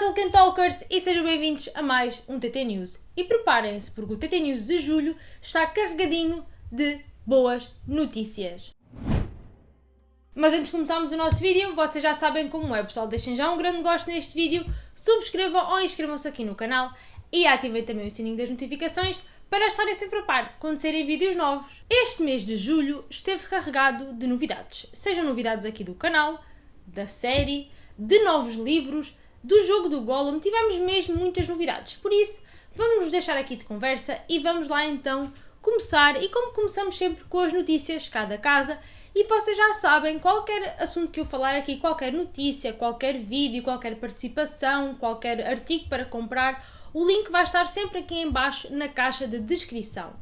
Tolkien Talkers e sejam bem-vindos a mais um TT News. E preparem-se porque o TT News de julho está carregadinho de boas notícias. Mas antes de começarmos o nosso vídeo, vocês já sabem como é, pessoal. Deixem já um grande gosto neste vídeo, subscrevam ou inscrevam-se aqui no canal e ativem também o sininho das notificações para estarem sempre a par quando saírem vídeos novos. Este mês de julho esteve carregado de novidades, sejam novidades aqui do canal, da série, de novos livros, do jogo do Gollum, tivemos mesmo muitas novidades. Por isso, vamos nos deixar aqui de conversa e vamos lá então começar. E como começamos sempre com as notícias cada casa, e vocês já sabem, qualquer assunto que eu falar aqui, qualquer notícia, qualquer vídeo, qualquer participação, qualquer artigo para comprar, o link vai estar sempre aqui em baixo na caixa de descrição.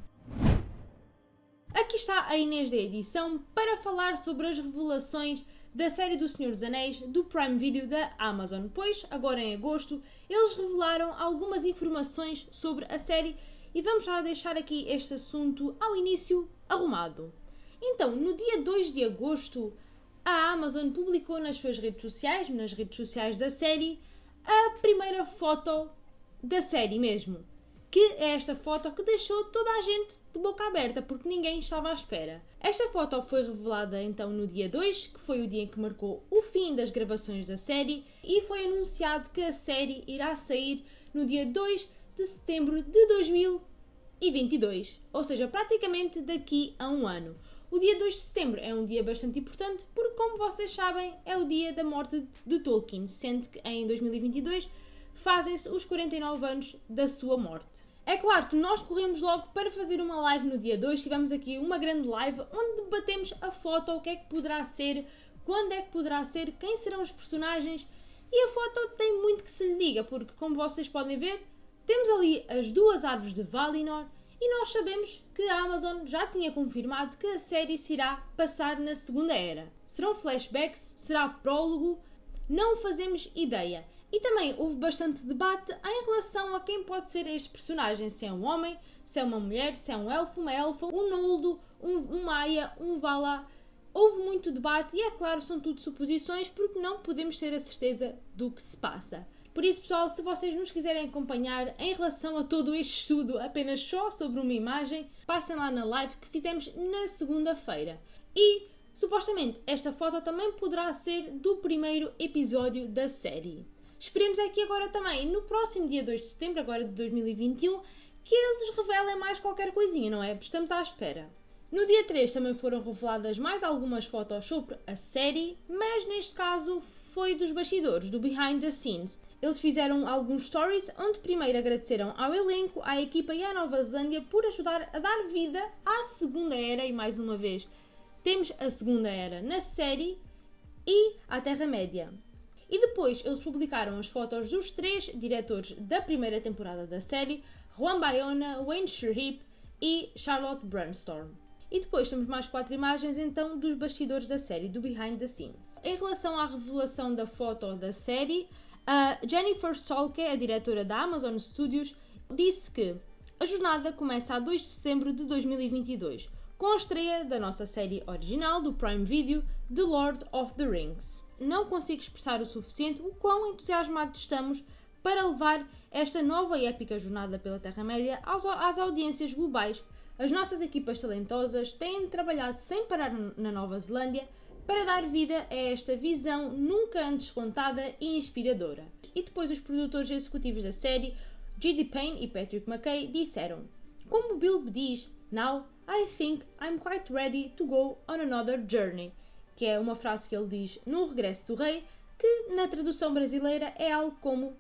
Aqui está a Inês da edição para falar sobre as revelações da série do Senhor dos Anéis do Prime Video da Amazon, pois agora em agosto eles revelaram algumas informações sobre a série e vamos já deixar aqui este assunto ao início arrumado. Então, no dia 2 de agosto, a Amazon publicou nas suas redes sociais, nas redes sociais da série, a primeira foto da série mesmo. Que é esta foto que deixou toda a gente de boca aberta, porque ninguém estava à espera. Esta foto foi revelada então no dia 2, que foi o dia em que marcou o fim das gravações da série, e foi anunciado que a série irá sair no dia 2 de setembro de 2022, ou seja, praticamente daqui a um ano. O dia 2 de setembro é um dia bastante importante porque, como vocês sabem, é o dia da morte de Tolkien, sendo que em 2022 fazem-se os 49 anos da sua morte. É claro que nós corremos logo para fazer uma live no dia 2, tivemos aqui uma grande live onde debatemos a foto, o que é que poderá ser, quando é que poderá ser, quem serão os personagens e a foto tem muito que se lhe diga, porque como vocês podem ver, temos ali as duas árvores de Valinor e nós sabemos que a Amazon já tinha confirmado que a série se irá passar na Segunda Era. Serão flashbacks? Será prólogo? Não fazemos ideia. E também houve bastante debate em relação a quem pode ser este personagem: se é um homem, se é uma mulher, se é um elfo, uma elfa, um noldo, um, um maia, um vala. Houve muito debate e, é claro, são tudo suposições porque não podemos ter a certeza do que se passa. Por isso, pessoal, se vocês nos quiserem acompanhar em relação a todo este estudo apenas só sobre uma imagem, passem lá na live que fizemos na segunda-feira. E, supostamente, esta foto também poderá ser do primeiro episódio da série. Esperemos aqui agora também, no próximo dia 2 de setembro, agora de 2021, que eles revelem mais qualquer coisinha, não é? Estamos à espera. No dia 3 também foram reveladas mais algumas fotos sobre a série, mas neste caso foi dos bastidores, do behind the scenes. Eles fizeram alguns stories onde primeiro agradeceram ao elenco, à equipa e à Nova Zelândia por ajudar a dar vida à Segunda Era e mais uma vez temos a Segunda Era na série e à Terra-média. E depois eles publicaram as fotos dos três diretores da primeira temporada da série, Juan Bayona, Wayne Sherhip e Charlotte Brunstorm. E depois temos mais quatro imagens então dos bastidores da série, do behind the scenes. Em relação à revelação da foto da série, a Jennifer Solke, a diretora da Amazon Studios, disse que a jornada começa a 2 de setembro de 2022, com a estreia da nossa série original do Prime Video, The Lord of the Rings. Não consigo expressar o suficiente o quão entusiasmados estamos para levar esta nova e épica jornada pela Terra-média às audiências globais. As nossas equipas talentosas têm trabalhado sem parar na Nova Zelândia para dar vida a esta visão nunca antes contada e inspiradora. E depois os produtores executivos da série, G.D. Payne e Patrick McKay, disseram: Como Bill diz, Now I think I'm quite ready to go on another journey, que é uma frase que ele diz no Regresso do Rei, que na tradução brasileira é algo como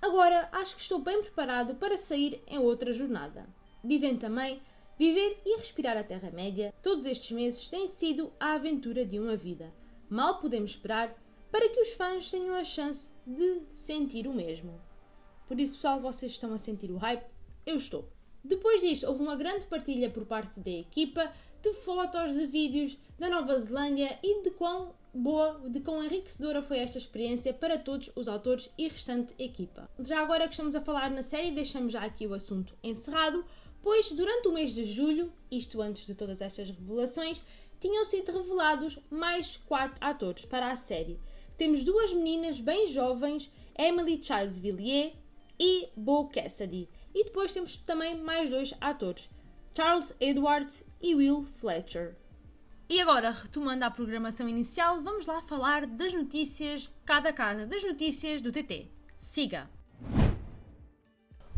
Agora acho que estou bem preparado para sair em outra jornada. Dizem também Viver e respirar a Terra-média, todos estes meses têm sido a aventura de uma vida. Mal podemos esperar para que os fãs tenham a chance de sentir o mesmo. Por isso, pessoal, vocês estão a sentir o hype? Eu estou. Depois disto, houve uma grande partilha por parte da equipa de fotos, de vídeos da Nova Zelândia e de quão boa, de quão enriquecedora foi esta experiência para todos os autores e restante equipa. Já agora que estamos a falar na série, deixamos já aqui o assunto encerrado pois durante o mês de julho, isto antes de todas estas revelações, tinham sido revelados mais quatro atores para a série. Temos duas meninas bem jovens Emily Childs Villiers e Bo Cassidy. E depois temos também mais dois atores, Charles Edwards e Will Fletcher. E agora, retomando a programação inicial, vamos lá falar das notícias cada casa, das notícias do TT. Siga!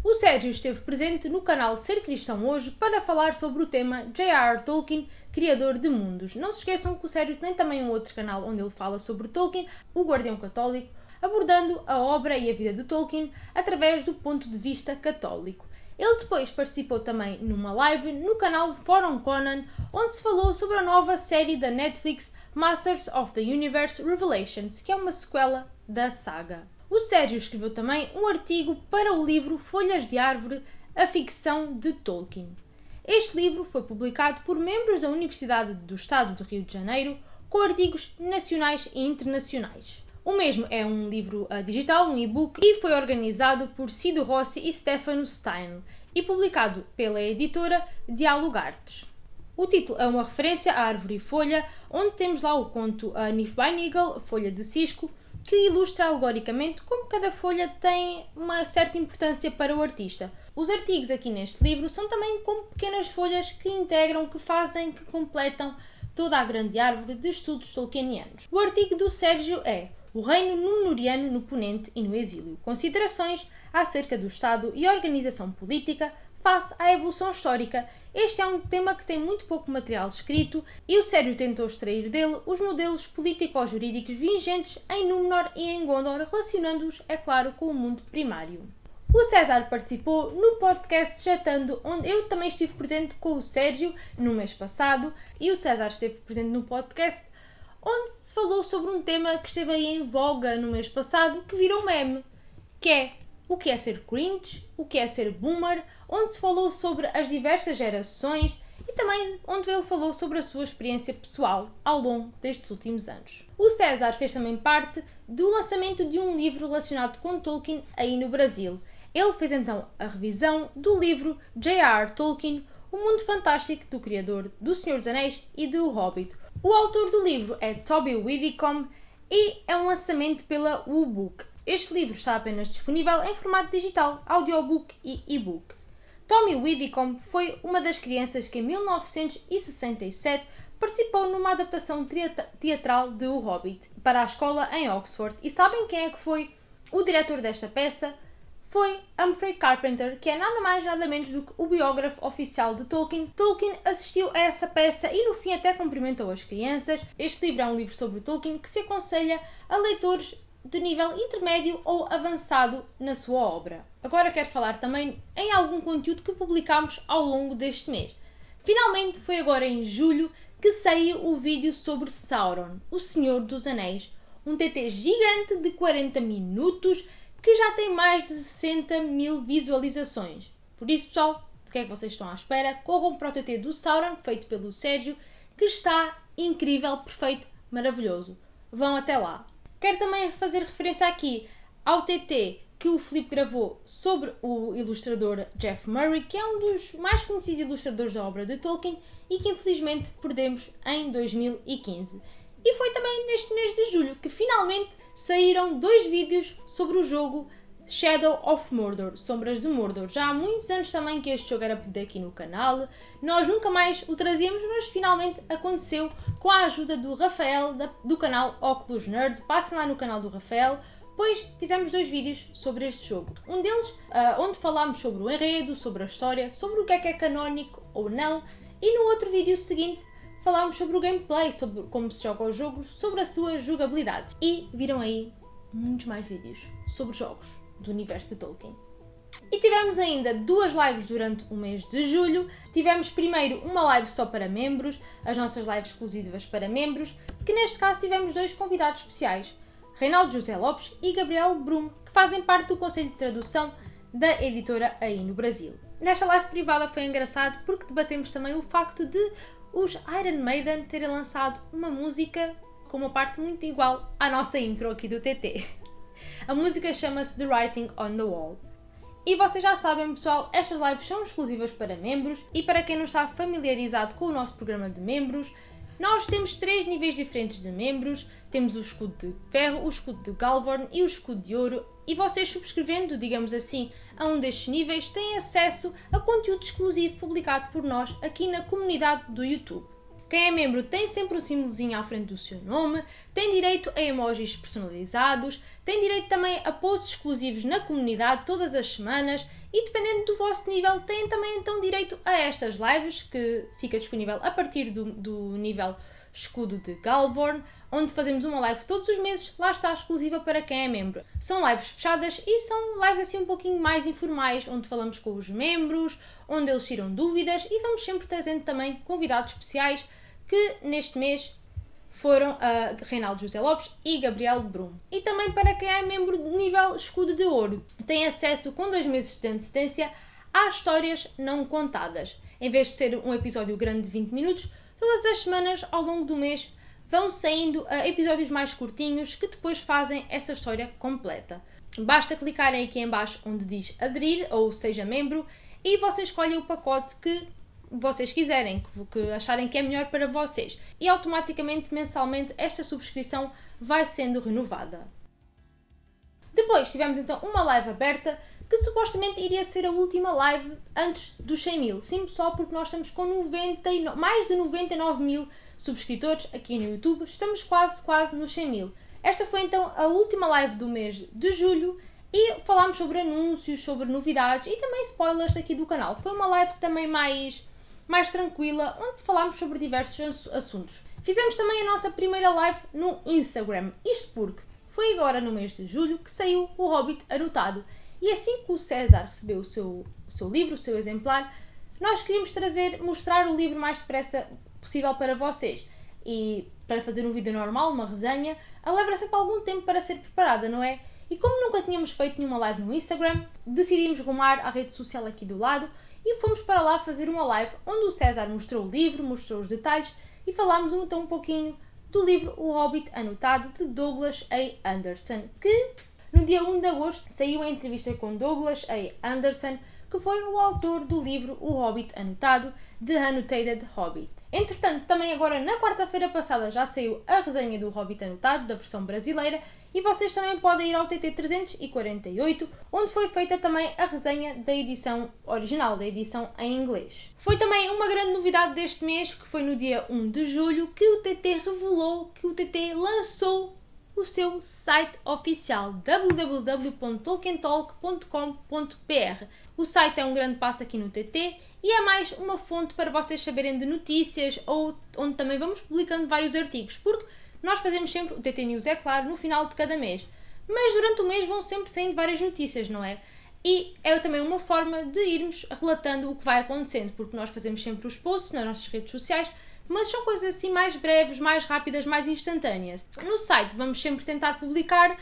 O Sérgio esteve presente no canal Ser Cristão hoje para falar sobre o tema J.R. Tolkien, criador de mundos. Não se esqueçam que o Sérgio tem também um outro canal onde ele fala sobre Tolkien, o Guardião Católico, abordando a obra e a vida de Tolkien através do ponto de vista católico. Ele depois participou também numa live no canal Forum Conan, onde se falou sobre a nova série da Netflix Masters of the Universe Revelations, que é uma sequela da saga. O Sérgio escreveu também um artigo para o livro Folhas de Árvore, a ficção de Tolkien. Este livro foi publicado por membros da Universidade do Estado do Rio de Janeiro, com artigos nacionais e internacionais. O mesmo é um livro uh, digital, um e-book, e foi organizado por Cido Rossi e Stefano Stein e publicado pela editora Dialogartes. O título é uma referência à árvore e folha, onde temos lá o conto A Nifbeinigel, Folha de Cisco, que ilustra alegoricamente como cada folha tem uma certa importância para o artista. Os artigos aqui neste livro são também como pequenas folhas que integram, que fazem, que completam toda a grande árvore de estudos tolkienianos. O artigo do Sérgio é O Reino Númenoriano no Ponente e no Exílio. Considerações acerca do Estado e organização política face à evolução histórica. Este é um tema que tem muito pouco material escrito e o Sérgio tentou extrair dele os modelos político-jurídicos vigentes em Númenor e em Gondor, relacionando-os, é claro, com o mundo primário. O César participou no podcast Jatando, onde eu também estive presente com o Sérgio no mês passado, e o César esteve presente no podcast onde se falou sobre um tema que esteve aí em voga no mês passado, que virou meme, que é o que é ser cringe, o que é ser boomer, onde se falou sobre as diversas gerações e também onde ele falou sobre a sua experiência pessoal ao longo destes últimos anos. O César fez também parte do lançamento de um livro relacionado com Tolkien aí no Brasil. Ele fez então a revisão do livro J.R. Tolkien, O Mundo Fantástico do Criador do Senhor dos Anéis e do Hobbit. O autor do livro é Toby Widdicombe e é um lançamento pela U-Book. Este livro está apenas disponível em formato digital, audiobook e e-book. Tommy Widdicombe foi uma das crianças que em 1967 participou numa adaptação teatral de O Hobbit para a escola em Oxford. E sabem quem é que foi o diretor desta peça? Foi Humphrey Carpenter, que é nada mais nada menos do que o biógrafo oficial de Tolkien. Tolkien assistiu a essa peça e no fim até cumprimentou as crianças. Este livro é um livro sobre Tolkien que se aconselha a leitores de nível intermédio ou avançado na sua obra. Agora quero falar também em algum conteúdo que publicámos ao longo deste mês. Finalmente foi agora em julho que saiu o vídeo sobre Sauron, o Senhor dos Anéis, um TT gigante de 40 minutos que já tem mais de 60 mil visualizações. Por isso, pessoal, do que é que vocês estão à espera? Corram para o TT do Sauron, feito pelo Sérgio, que está incrível, perfeito, maravilhoso. Vão até lá. Quero também fazer referência aqui ao TT que o Filipe gravou sobre o ilustrador Jeff Murray, que é um dos mais conhecidos ilustradores da obra de Tolkien e que infelizmente perdemos em 2015. E foi também neste mês de julho que finalmente saíram dois vídeos sobre o jogo Shadow of Mordor, Sombras de Mordor. Já há muitos anos também que este jogo era pedido aqui no canal, nós nunca mais o trazíamos, mas finalmente aconteceu com a ajuda do Rafael do canal Oculus Nerd. Passem lá no canal do Rafael, pois fizemos dois vídeos sobre este jogo. Um deles uh, onde falámos sobre o enredo, sobre a história, sobre o que é que é canónico ou não, e no outro vídeo seguinte falámos sobre o gameplay, sobre como se joga o jogo, sobre a sua jogabilidade. E viram aí muitos mais vídeos sobre jogos do universo de Tolkien. E tivemos ainda duas lives durante o mês de julho. Tivemos primeiro uma live só para membros, as nossas lives exclusivas para membros, que neste caso tivemos dois convidados especiais, Reinaldo José Lopes e Gabriel Brum, que fazem parte do Conselho de Tradução da editora aí no Brasil. Nesta live privada foi engraçado porque debatemos também o facto de os Iron Maiden terem lançado uma música com uma parte muito igual à nossa intro aqui do TT. A música chama-se The Writing on the Wall. E vocês já sabem, pessoal, estas lives são exclusivas para membros e para quem não está familiarizado com o nosso programa de membros, nós temos três níveis diferentes de membros. Temos o escudo de ferro, o escudo de Galvorn e o escudo de ouro. e vocês subscrevendo, digamos assim, a um destes níveis, têm acesso a conteúdo exclusivo publicado por nós aqui na comunidade do YouTube. Quem é membro tem sempre um símbolozinho à frente do seu nome, tem direito a emojis personalizados, tem direito também a posts exclusivos na comunidade todas as semanas e dependendo do vosso nível têm também então direito a estas lives que fica disponível a partir do, do nível escudo de Galvorn, onde fazemos uma live todos os meses, lá está exclusiva para quem é membro. São lives fechadas e são lives assim um pouquinho mais informais, onde falamos com os membros, onde eles tiram dúvidas e vamos sempre trazendo também convidados especiais que neste mês foram a Reinaldo José Lopes e Gabriel Brum. E também para quem é membro de nível escudo de ouro, tem acesso com dois meses de antecedência às histórias não contadas. Em vez de ser um episódio grande de 20 minutos, todas as semanas ao longo do mês vão saindo uh, episódios mais curtinhos que depois fazem essa história completa. Basta clicarem aqui em baixo onde diz aderir ou seja membro e vocês escolhem o pacote que vocês quiserem, que, acharem que é melhor para vocês. E automaticamente, mensalmente, esta subscrição vai sendo renovada. Depois tivemos então uma live aberta que supostamente iria ser a última live antes dos 100 mil. Sim, só porque nós estamos com 99, mais de 99 mil subscritores aqui no YouTube. Estamos quase, quase nos 100 mil. Esta foi então a última live do mês de julho e falámos sobre anúncios, sobre novidades e também spoilers aqui do canal. Foi uma live também mais mais tranquila, onde falámos sobre diversos assuntos. Fizemos também a nossa primeira live no Instagram, isto porque foi agora no mês de julho que saiu o Hobbit anotado. E assim que o César recebeu o seu, o seu livro, o seu exemplar, nós queríamos trazer, mostrar o livro mais depressa possível para vocês. E para fazer um vídeo normal, uma resenha, a leva sempre algum tempo para ser preparada, não é? E como nunca tínhamos feito nenhuma live no Instagram, decidimos rumar à rede social aqui do lado e fomos para lá fazer uma live onde o César mostrou o livro, mostrou os detalhes e falámos então um pouquinho do livro O Hobbit Anotado de Douglas A. Anderson, que no dia 1 de agosto saiu a entrevista com Douglas A. Anderson, que foi o autor do livro O Hobbit Anotado, The Annotated Hobbit. Entretanto, também agora na quarta-feira passada já saiu a resenha do Hobbit Anotado, da versão brasileira, e vocês também podem ir ao TT 348, onde foi feita também a resenha da edição original, da edição em inglês. Foi também uma grande novidade deste mês, que foi no dia 1 de julho, que o TT revelou que o TT lançou o seu site oficial www.tolkientalk.com.br. O site é um grande passo aqui no TT e é mais uma fonte para vocês saberem de notícias ou onde também vamos publicando vários artigos, porque nós fazemos sempre o TT News, é claro, no final de cada mês. Mas durante o mês vão sempre saindo várias notícias, não é? E é também uma forma de irmos relatando o que vai acontecendo, porque nós fazemos sempre os posts nas nossas redes sociais, mas são coisas assim mais breves, mais rápidas, mais instantâneas. No site vamos sempre tentar publicar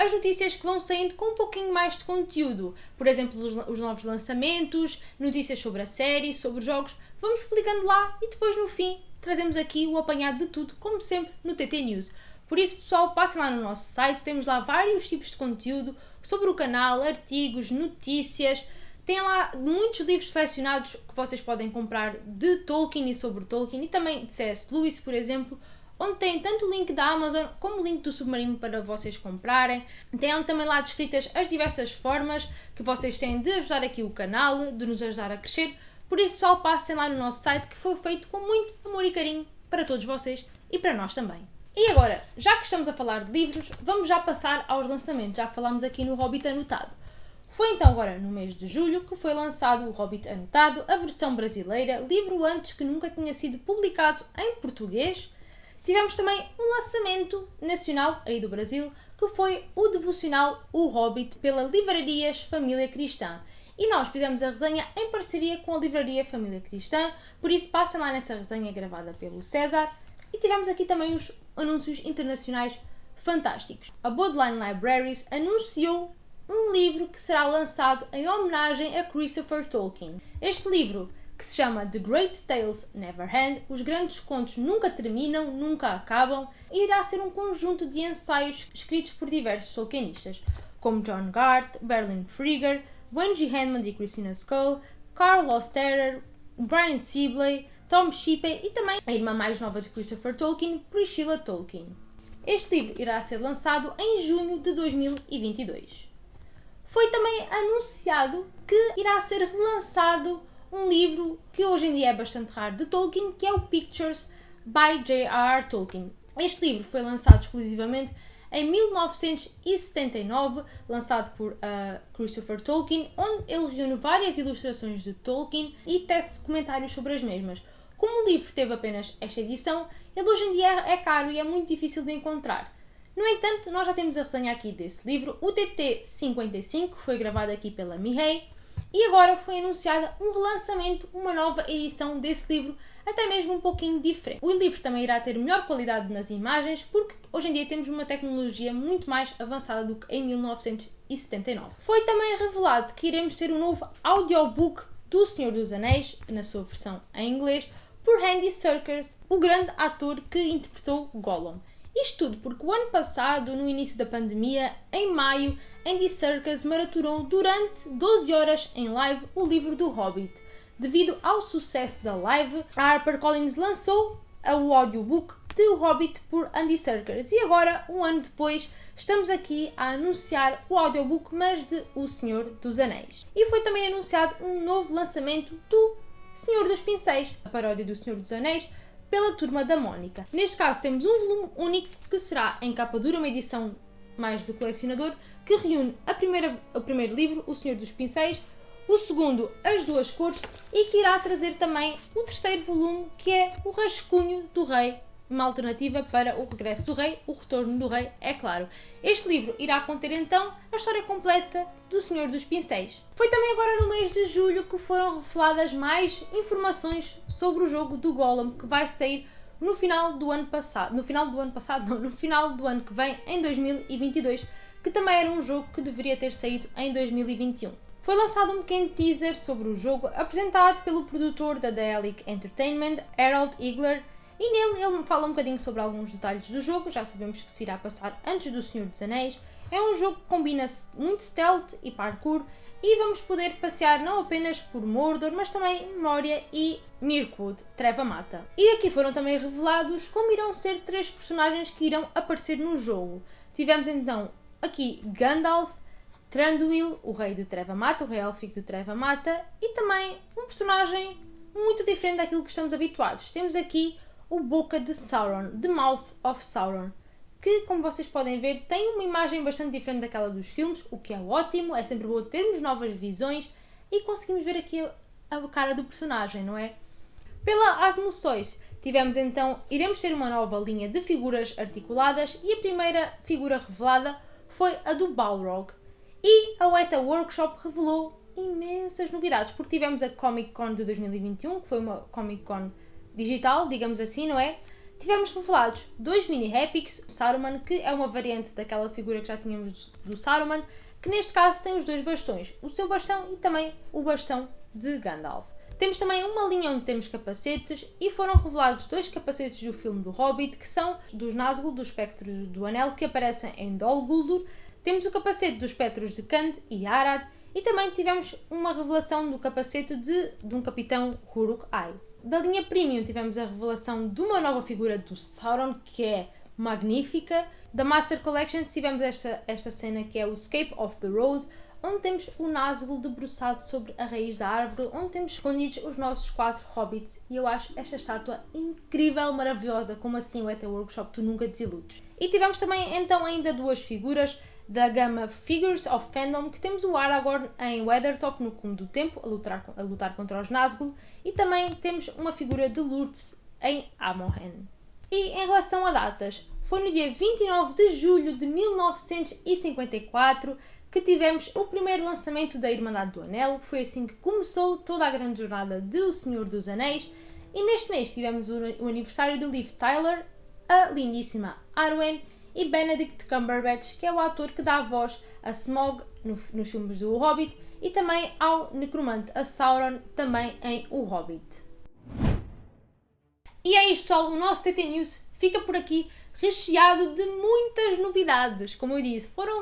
as notícias que vão saindo com um pouquinho mais de conteúdo. Por exemplo, os, os novos lançamentos, notícias sobre a série, sobre jogos. Vamos publicando lá e depois no fim trazemos aqui o apanhado de tudo, como sempre, no TT News. Por isso, pessoal, passem lá no nosso site, temos lá vários tipos de conteúdo sobre o canal, artigos, notícias. Tem lá muitos livros selecionados que vocês podem comprar de Tolkien e sobre Tolkien e também de C.S. Lewis, por exemplo, onde tem tanto o link da Amazon como o link do Submarino para vocês comprarem. Tem também lá descritas as diversas formas que vocês têm de ajudar aqui o canal, de nos ajudar a crescer. Por isso, pessoal, passem lá no nosso site que foi feito com muito amor e carinho para todos vocês e para nós também. E agora, já que estamos a falar de livros, vamos já passar aos lançamentos, já que falámos aqui no Hobbit Anotado. Foi então agora no mês de julho que foi lançado o Hobbit Anotado, a versão brasileira, livro antes que nunca tinha sido publicado em português. Tivemos também um lançamento nacional aí do Brasil, que foi o devocional O Hobbit pela Livrarias Família Cristã. E nós fizemos a resenha em parceria com a Livraria Família Cristã, por isso passem lá nessa resenha gravada pelo César. E tivemos aqui também os anúncios internacionais fantásticos. A Bodleian Libraries anunciou um livro que será lançado em homenagem a Christopher Tolkien. Este livro, que se chama The Great Tales Never End, Os Grandes Contos Nunca Terminam, Nunca Acabam, irá ser um conjunto de ensaios escritos por diversos Tolkienistas, como John Gart, Berlin Frieger, Wendy Hanman e Christina Skull, Carl Osterer, Brian Sibley, Tom Shippey e também a irmã mais nova de Christopher Tolkien, Priscilla Tolkien. Este livro irá ser lançado em junho de 2022. também anunciado que irá ser relançado um livro que hoje em dia é bastante raro de Tolkien, que é o Pictures by J.R.R. Tolkien. Este livro foi lançado exclusivamente em 1979, lançado por uh, Christopher Tolkien, onde ele reúne várias ilustrações de Tolkien e tece comentários sobre as mesmas. Como o livro teve apenas esta edição, ele hoje em dia é caro e é muito difícil de encontrar. No entanto, nós já temos a resenha aqui desse livro, o TT55, que foi gravado aqui pela Mihei, e agora foi anunciada um relançamento, uma nova edição desse livro, até mesmo um pouquinho diferente. O livro também irá ter melhor qualidade nas imagens, porque hoje em dia temos uma tecnologia muito mais avançada do que em 1979. Foi também revelado que iremos ter um novo audiobook do Senhor dos Anéis, na sua versão em inglês, por Andy Serkis, o grande ator que interpretou Gollum. Isto tudo porque o ano passado, no início da pandemia, em maio, Andy Serkis maraturou durante 12 horas em live o livro do Hobbit. Devido ao sucesso da live, a HarperCollins lançou o audiobook de O Hobbit por Andy Serkis e agora, um ano depois, estamos aqui a anunciar o audiobook, mas de O Senhor dos Anéis. E foi também anunciado um novo lançamento do Senhor dos Pincéis, a paródia do Senhor dos Anéis, pela Turma da Mónica. Neste caso temos um volume único que será em capa dura, uma edição mais do colecionador, que reúne a primeira, o primeiro livro, O Senhor dos Pincéis, o segundo, As Duas Cores, e que irá trazer também o terceiro volume, que é O Rascunho do Rei uma alternativa para o regresso do rei, o retorno do rei, é claro. Este livro irá conter então a história completa do Senhor dos Pincéis. Foi também agora no mês de julho que foram reveladas mais informações sobre o jogo do Golem, que vai sair no final do ano passado, no final do ano passado, não, no final do ano que vem, em 2022, que também era um jogo que deveria ter saído em 2021. Foi lançado um pequeno teaser sobre o jogo apresentado pelo produtor da Daedalic Entertainment, Harold Igler, e nele ele fala um bocadinho sobre alguns detalhes do jogo, já sabemos que se irá passar antes do Senhor dos Anéis. É um jogo que combina muito stealth e parkour e vamos poder passear não apenas por Mordor, mas também Moria e Mirkwood, Treva Mata. E aqui foram também revelados como irão ser três personagens que irão aparecer no jogo. Tivemos então aqui Gandalf, Tranduil, o rei de Treva Mata, o rei élfico de Treva Mata, e também um personagem muito diferente daquilo que estamos habituados. Temos aqui o Boca de Sauron, The Mouth of Sauron, que, como vocês podem ver, tem uma imagem bastante diferente daquela dos filmes, o que é ótimo, é sempre bom termos novas visões e conseguimos ver aqui a, a cara do personagem, não é? Pela Asmoções, tivemos então, iremos ter uma nova linha de figuras articuladas e a primeira figura revelada foi a do Balrog. E a Weta Workshop revelou imensas novidades, porque tivemos a Comic Con de 2021, que foi uma Comic Con digital, digamos assim, não é? Tivemos revelados dois mini Epics, Saruman, que é uma variante daquela figura que já tínhamos do Saruman, que neste caso tem os dois bastões, o seu bastão e também o bastão de Gandalf. Temos também uma linha onde temos capacetes e foram revelados dois capacetes do filme do Hobbit, que são dos Nazgûl, dos Espectros do Anel, que aparecem em Dol Guldur. Temos o capacete dos Espectros de Kand e Arad e também tivemos uma revelação do capacete de, de um capitão Uruk-hai. Da linha Premium tivemos a revelação de uma nova figura do Sauron, que é magnífica. Da Master Collection tivemos esta, esta cena que é o Escape of the Road, onde temos o Nazgûl debruçado sobre a raiz da árvore, onde temos escondidos os nossos quatro hobbits. E eu acho esta estátua incrível, maravilhosa, como assim o ET Workshop tu nunca desiludes. E tivemos também então ainda duas figuras da gama Figures of Fandom, que temos o Aragorn em Weathertop no Cume do Tempo, a lutar, a lutar contra os Nazgûl, e também temos uma figura de Lourdes em Amohen. E em relação a datas, foi no dia 29 de julho de 1954 que tivemos o primeiro lançamento da Irmandade do Anel, foi assim que começou toda a grande jornada de O Senhor dos Anéis, e neste mês tivemos o aniversário de Liv Tyler, a lindíssima Arwen e Benedict Cumberbatch, que é o ator que dá voz a Smog no, nos filmes do Hobbit e também ao necromante, a Sauron, também em O Hobbit. E é isto, pessoal. O nosso TT News fica por aqui recheado de muitas novidades. Como eu disse, foram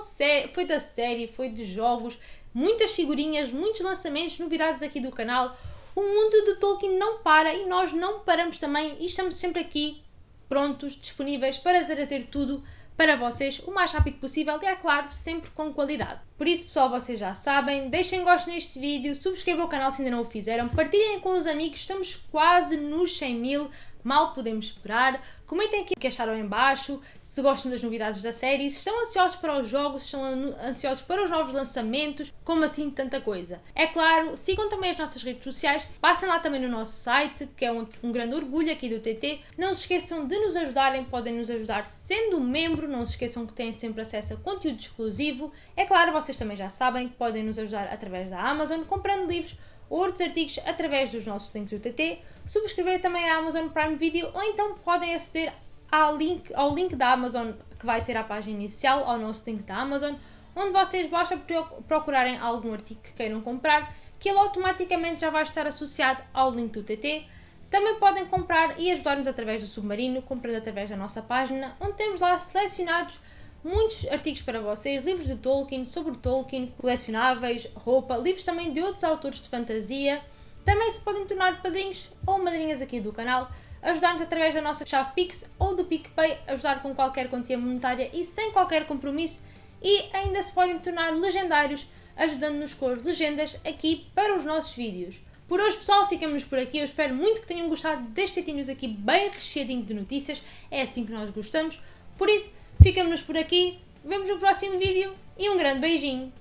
foi da série, foi de jogos, muitas figurinhas, muitos lançamentos, novidades aqui do canal. O mundo de Tolkien não para e nós não paramos também e estamos sempre aqui prontos, disponíveis para trazer tudo para vocês o mais rápido possível e, é claro, sempre com qualidade. Por isso, pessoal, vocês já sabem, deixem gosto neste vídeo, subscrevam o canal se ainda não o fizeram, partilhem com os amigos, estamos quase nos 100 mil, mal podemos esperar. Comentem aqui o que acharam em baixo, se gostam das novidades da série, se estão ansiosos para os jogos, se estão ansiosos para os novos lançamentos, como assim tanta coisa. É claro, sigam também as nossas redes sociais, passem lá também no nosso site, que é um, um grande orgulho aqui do TT. Não se esqueçam de nos ajudarem, podem nos ajudar sendo membro, não se esqueçam que têm sempre acesso a conteúdo exclusivo. É claro, vocês também já sabem que podem nos ajudar através da Amazon, comprando livros ou outros artigos através dos nossos links do TT, subscrever também a Amazon Prime Video ou então podem aceder ao link, ao link da Amazon que vai ter a página inicial, ao nosso link da Amazon, onde vocês basta procurarem algum artigo que queiram comprar, que ele automaticamente já vai estar associado ao link do TT. Também podem comprar e ajudar-nos através do Submarino, comprando através da nossa página, onde temos lá selecionados muitos artigos para vocês, livros de Tolkien, sobre Tolkien, colecionáveis, roupa, livros também de outros autores de fantasia. Também se podem tornar padrinhos ou madrinhas aqui do canal, ajudar-nos através da nossa chave Pix ou do PicPay, ajudar com qualquer quantia monetária e sem qualquer compromisso. E ainda se podem tornar legendários, ajudando-nos com as legendas aqui para os nossos vídeos. Por hoje, pessoal, ficamos por aqui. Eu espero muito que tenham gostado deste News aqui bem recheadinho de notícias. É assim que nós gostamos. Por isso, Ficamos por aqui, vemos no próximo vídeo e um grande beijinho!